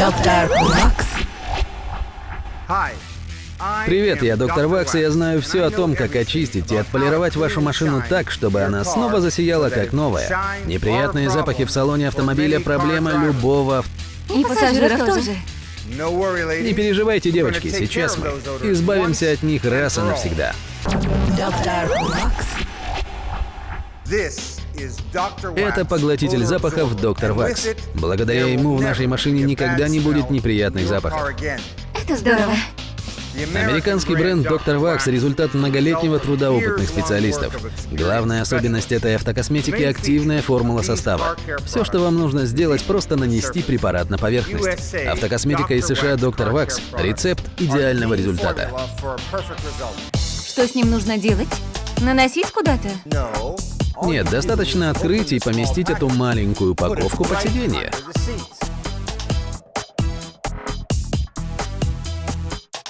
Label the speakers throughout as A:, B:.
A: Доктор Вакс.
B: Привет, я доктор Вакс, и я знаю все о том, как очистить и отполировать вашу машину так, чтобы она снова засияла как новая. Неприятные запахи в салоне автомобиля – проблема любого.
A: И пассажиров тоже.
B: Не переживайте, девочки, сейчас мы избавимся от них раз и навсегда.
A: Доктор Вакс.
B: Это поглотитель запахов Доктор Вакс. Благодаря ему в нашей машине никогда не будет неприятных запахов.
A: Это здорово.
B: Американский бренд Доктор Вакс – результат многолетнего труда опытных специалистов. Главная особенность этой автокосметики – активная формула состава. Все, что вам нужно сделать, просто нанести препарат на поверхность. Автокосметика из США Доктор Вакс – рецепт идеального результата.
A: Что с ним нужно делать? Наносить куда-то?
B: Нет, достаточно открыть и поместить эту маленькую упаковку под сиденье.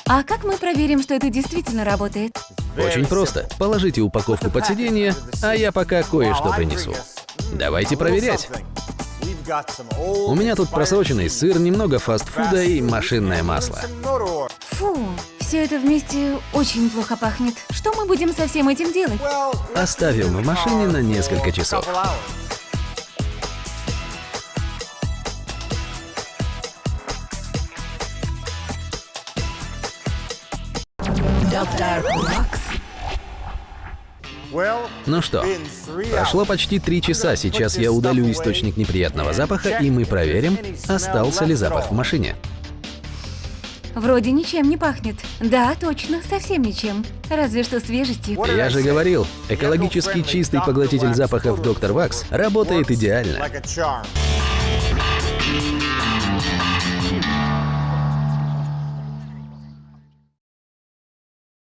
A: А как мы проверим, что это действительно работает?
B: Очень просто. Положите упаковку под сиденье, а я пока кое-что принесу. Давайте проверять. У меня тут просроченный сыр, немного фастфуда и машинное масло.
A: Все это вместе очень плохо пахнет. Что мы будем со всем этим делать?
B: Оставим в машине на несколько часов.
A: Доктор Вакс.
B: Ну что, прошло почти три часа, сейчас я удалю источник неприятного запаха, и мы проверим, остался ли запах в машине.
A: Вроде ничем не пахнет. Да, точно, совсем ничем. Разве что свежестью.
B: Я же говорил, экологически чистый поглотитель запахов Доктор Вакс работает идеально.